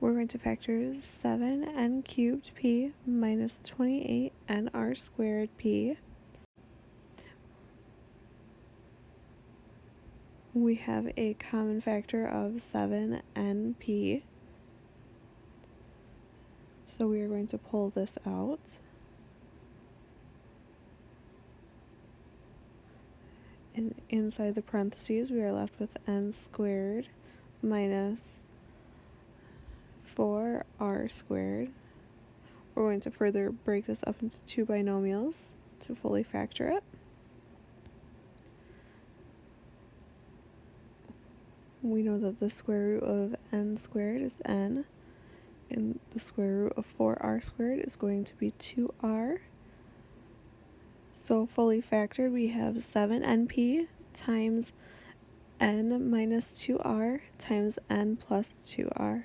we're going to factor 7n cubed p minus 28nr squared p. We have a common factor of 7np. So we are going to pull this out. And inside the parentheses, we are left with n squared minus 4r squared. We're going to further break this up into two binomials to fully factor it. We know that the square root of n squared is n, and the square root of 4r squared is going to be 2r. So fully factored, we have 7np times n minus 2r times n plus 2r.